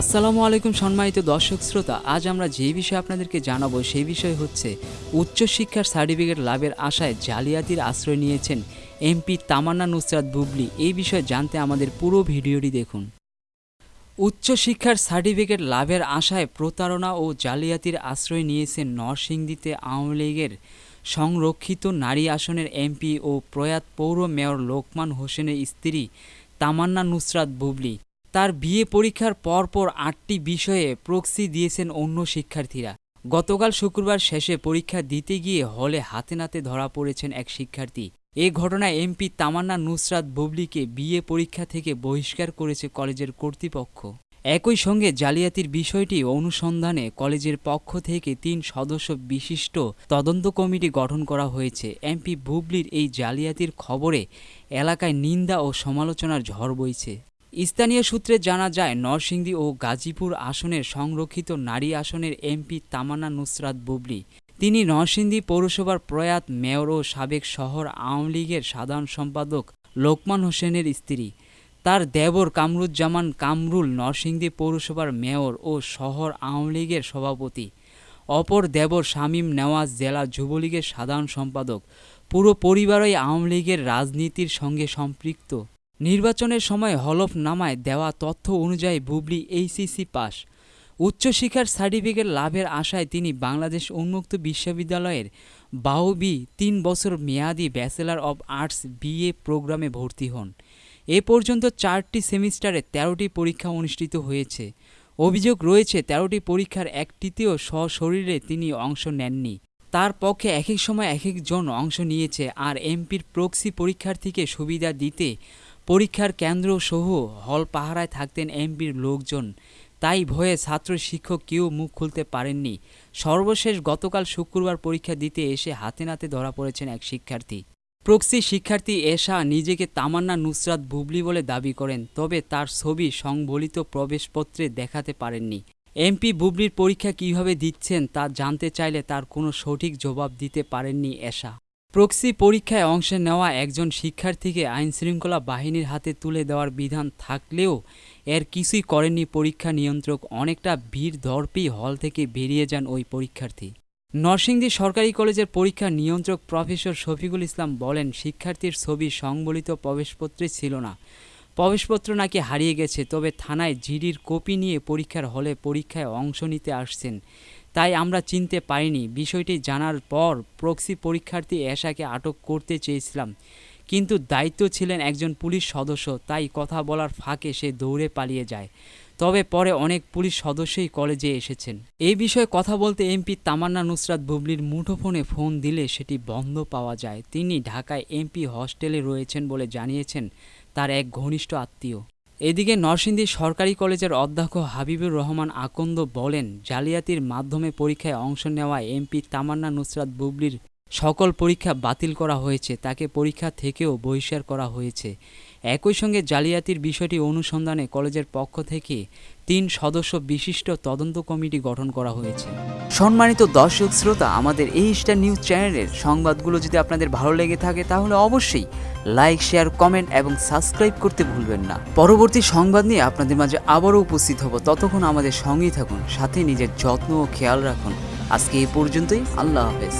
আসসালামু আলাইকুম সম্মানিত দর্শক শ্রোতা, আজ আমরা যে বিষয়ে আপনাদেরকে জানাব সেই বিষয় হচ্ছে, উচ্চশিক্ষার সার্টিফিকেট লাভের আশায় জালিয়াতির আশ্রয় নিয়েছেন এমপি তামান্না নুসরাত বুবলি। এই বিষয়ে জানতে আমাদের পুরো ভিডিওটি দেখুন। উচ্চশিক্ষার সার্টিফিকেট লাভের আশায় প্রতারণা ও জালিয়াতির আশ্রয় নিয়েছেন নরসিংদীতে আওয়ামী লীগের সংরক্ষিত নারী আসনের এমপি ও প্রয়াত পৌর মেয়র লোকমান হোসেনের স্ত্রী তামান্না নুসরাত বুবলি। তার বিয়ে পরীক্ষার পরপর আটটি বিষয়ে প্রক্সি দিয়েছেন অন্য শিক্ষার্থীরা। গতকাল শুক্রবার শেষে পরীক্ষা দিতে গিয়ে হলে হাতে নাতে ধরা পড়েছেন এক শিক্ষার্থী। এ ঘটনায় এমপি তামান্না নুসরাত বুবলিকে বিয়ে পরীক্ষা থেকে বহিষ্কার করেছে কলেজের কর্তৃপক্ষ। একই সঙ্গে জালিয়াতির বিষয়টি অনুসন্ধানে কলেজের পক্ষ থেকে তিন সদস্য বিশিষ্ট তদন্ত কমিটি গঠন করা হয়েছে। এমপি বুবলির এই জালিয়াতির খবরে এলাকায় নিন্দা ও সমালোচনার ঝড় বইছে। স্থানীয় সূত্রে জানা যায়, নরসিংদী ও গাজীপুর আসনের সংরক্ষিত নারী আসনের এমপি তামান্না নুসরাত বুবলি। তিনি নরসিংদী পৌরসভার প্রয়াত মেয়র ও সাবেক শহর আওয়ামী লীগের সাধারণ সম্পাদক লোকমান হোসেনের স্ত্রী। তার দেবর কামরুজ্জামান কামরুল নরসিংদী পৌরসভার মেয়র ও শহর আওয়ামী লীগের সভাপতি। অপর দেবর শামীম নেওয়াজ জেলা যুবলীগের সাধারণ সম্পাদক। পুরো পরিবারই আওয়ামী লীগের রাজনীতির সঙ্গে সম্পৃক্ত। নির্বাচনের সময় হলফনামায় দেওয়া তথ্য অনুযায়ী বুবলি এইচএসসি পাস। উচ্চশিক্ষার সার্টিফিকেট লাভের আশায় তিনি বাংলাদেশ উন্মুক্ত বিশ্ববিদ্যালয়ের বাউবি তিন বছর মেয়াদি ব্যাচেলর অব আর্টস বিএ প্রোগ্রামে ভর্তি হন। এ পর্যন্ত চারটি সেমিস্টারে তেরোটি পরীক্ষা অনুষ্ঠিত হয়েছে। অভিযোগ রয়েছে, তেরোটি পরীক্ষার একটিতেও সশরীরে তিনি অংশ নেননি। তার পক্ষে এক এক সময় এক একজন অংশ নিয়েছে আর এমপির প্রক্সি পরীক্ষার্থীকে সুবিধা দিতে পরীক্ষার কেন্দ্র সহ হল পাহারায় থাকতেন এমপির লোকজন। তাই ভয়ে ছাত্র শিক্ষক কেউ মুখ খুলতে পারেননি। সর্বশেষ গতকাল শুক্রবার পরীক্ষা দিতে এসে হাতে নাতে ধরা পড়েছেন এক শিক্ষার্থী। প্রক্সি শিক্ষার্থী এশা নিজেকে তামান্না নুসরাত বুবলি বলে দাবি করেন, তবে তার ছবি সংবলিত প্রবেশপত্রে দেখাতে পারেননি। এমপি বুবলির পরীক্ষা কীভাবে দিচ্ছেন তা জানতে চাইলে তার কোনো সঠিক জবাব দিতে পারেননি এশা। প্রক্সি পরীক্ষায় অংশ নেওয়া একজন শিক্ষার্থীকে আইনশৃঙ্খলা বাহিনীর হাতে তুলে দেওয়ার বিধান থাকলেও এর কিছুই করেননি পরীক্ষা নিয়ন্ত্রক, অনেকটা ভিড় দর্পেই হল থেকে বেরিয়ে যান ওই পরীক্ষার্থী। নরসিংদী সরকারি কলেজের পরীক্ষা নিয়ন্ত্রক প্রফেসর শফিকুল ইসলাম বলেন, শিক্ষার্থীর ছবি সংবলিত প্রবেশপত্রে ছিল না। প্রবেশপত্র নাকি হারিয়ে গেছে, তবে থানায় জিডির কপি নিয়ে পরীক্ষার হলে পরীক্ষায় অংশ নিতে আসছেন। তাই আমরা চিনতে পারিনি। বিষয়টি জানার পর প্রক্সি পরীক্ষার্থী এশাকে আটক করতে চেয়েছিলাম। কিন্তু দায়িত্ব ছিলেন একজন পুলিশ সদস্য, তাই কথা বলার ফাঁকে সে দৌড়ে পালিয়ে যায়। তবে পরে অনেক পুলিশ সদস্যই কলেজে এসেছেন। এই বিষয়ে কথা বলতে এমপি তামান্না নুসরাত বুবলির মুঠোফোনে ফোন দিলে সেটি বন্ধ পাওয়া যায়। তিনি ঢাকায় এমপি হস্টেলে রয়েছেন বলে জানিয়েছেন তার এক ঘনিষ্ঠ আত্মীয়। এদিকে নরসিংদী সরকারি কলেজের অধ্যক্ষ হাবিবুর রহমান আকন্দ বলেন, জালিয়াতির মাধ্যমে পরীক্ষায় অংশ নেওয়া এমপি তামান্না নুসরাত বুবলির সকল পরীক্ষা বাতিল করা হয়েছে, তাকে পরীক্ষা থেকেও বহিষ্কার করা হয়েছে। একই সঙ্গে জালিয়াতির বিষয়টি অনুসন্ধানে কলেজের পক্ষ থেকে তিন সদস্য বিশিষ্ট তদন্ত কমিটি গঠন করা হয়েছে। সম্মানিত দর্শক শ্রোতা, আমাদের এই স্টার নিউজ চ্যানেলের সংবাদগুলো যদি আপনাদের ভালো লেগে থাকে, তাহলে অবশ্যই লাইক, শেয়ার, কমেন্ট এবং সাবস্ক্রাইব করতে ভুলবেন না। পরবর্তী সংবাদ নিয়ে আপনাদের মাঝে আবারও উপস্থিত হব। ততক্ষণ আমাদের সঙ্গেই থাকুন, সাথে নিজের যত্ন ও খেয়াল রাখুন। আজকে এই পর্যন্তই, আল্লাহ হাফেজ।